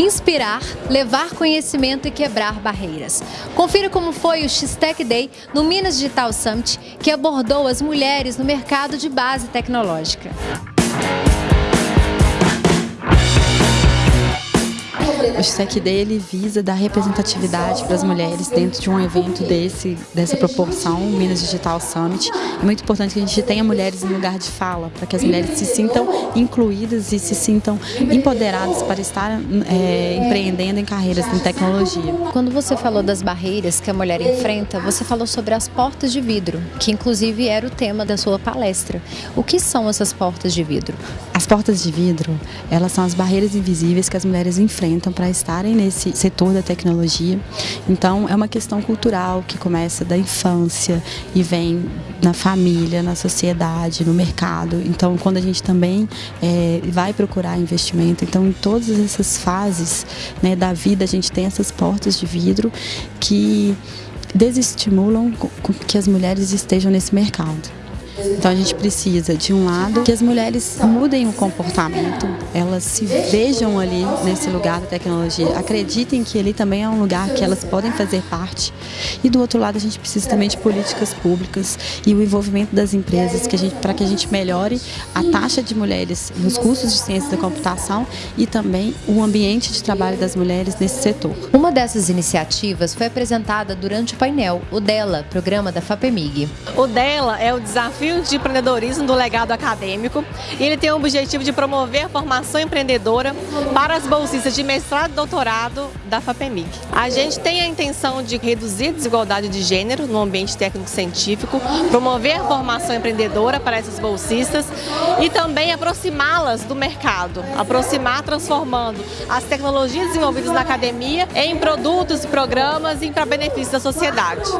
Inspirar, levar conhecimento e quebrar barreiras. Confira como foi o X-Tech Day no Minas Digital Summit, que abordou as mulheres no mercado de base tecnológica. O SEC dele visa dar representatividade para as mulheres dentro de um evento desse, dessa proporção, o Minas Digital Summit. É muito importante que a gente tenha mulheres em lugar de fala, para que as mulheres se sintam incluídas e se sintam empoderadas para estar é, empreendendo em carreiras em tecnologia. Quando você falou das barreiras que a mulher enfrenta, você falou sobre as portas de vidro, que inclusive era o tema da sua palestra. O que são essas portas de vidro? As portas de vidro, elas são as barreiras invisíveis que as mulheres enfrentam para estarem nesse setor da tecnologia. Então, é uma questão cultural que começa da infância e vem na família, na sociedade, no mercado. Então, quando a gente também é, vai procurar investimento, então em todas essas fases né, da vida a gente tem essas portas de vidro que desestimulam que as mulheres estejam nesse mercado. Então a gente precisa, de um lado, que as mulheres mudem o comportamento, elas se vejam ali nesse lugar da tecnologia, acreditem que ele também é um lugar que elas podem fazer parte. E do outro lado a gente precisa também de políticas públicas e o envolvimento das empresas que a gente, para que a gente melhore a taxa de mulheres nos cursos de ciência da computação e também o ambiente de trabalho das mulheres nesse setor. Uma dessas iniciativas foi apresentada durante o painel, o DELA, programa da FAPEMIG. O DELA é o desafio de Empreendedorismo do Legado Acadêmico e ele tem o objetivo de promover a formação empreendedora para as bolsistas de mestrado e doutorado da FAPEMIG. A gente tem a intenção de reduzir a desigualdade de gênero no ambiente técnico-científico, promover a formação empreendedora para essas bolsistas e também aproximá-las do mercado, aproximar transformando as tecnologias desenvolvidas na academia em produtos programas e para benefício da sociedade.